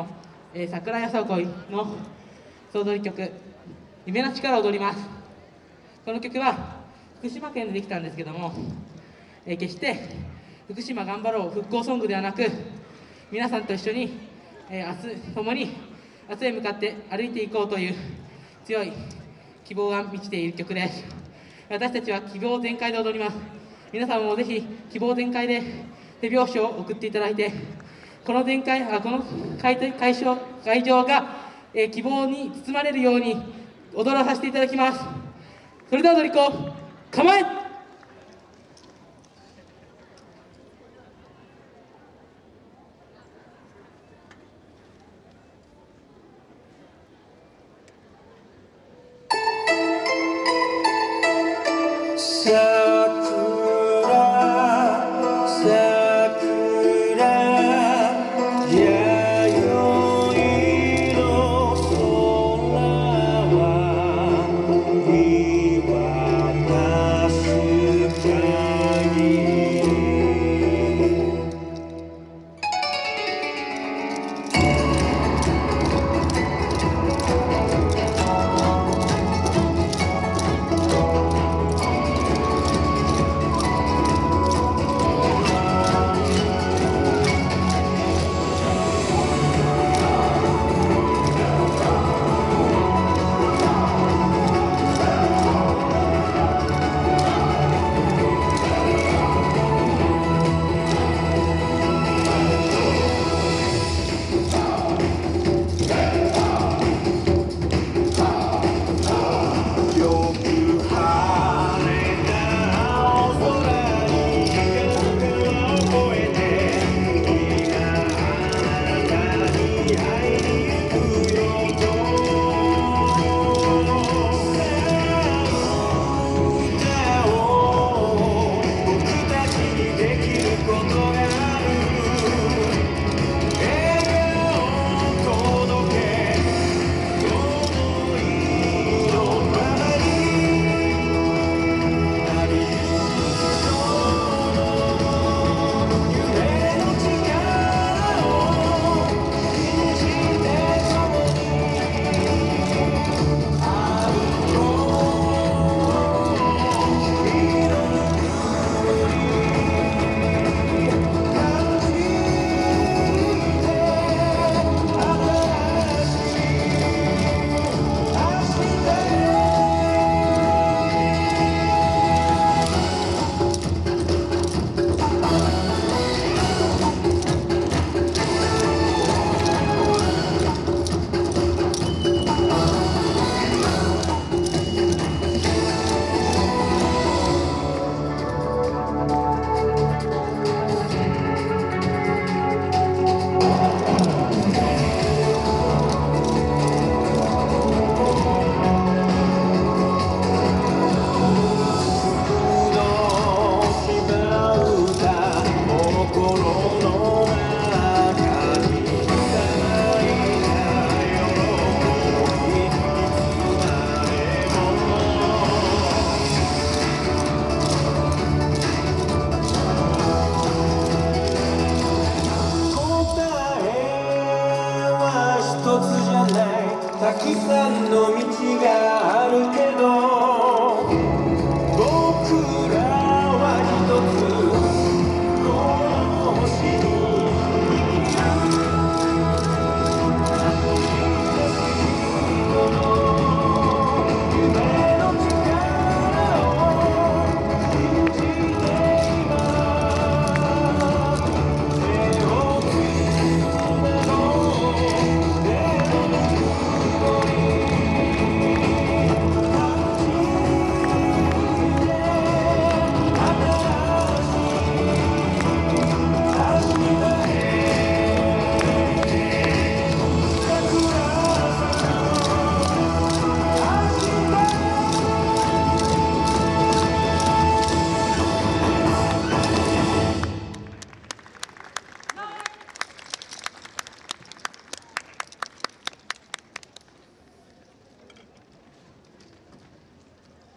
の、えー、桜屋さこいの総踊り曲「夢の力を踊ります」この曲は福島県でできたんですけども、えー、決して福島頑張ろう復興ソングではなく皆さんと一緒に、えー、明日共に明日へ向かって歩いていこうという強い希望が満ちている曲です。私たちは希望全開で踊ります。皆さんもぜひ希望全開で手拍子を送っていただいてこの全開あこの会会場会場が、えー、希望に包まれるように踊らさせていただきます。それでは踊り子構え！たくさんの道があるけど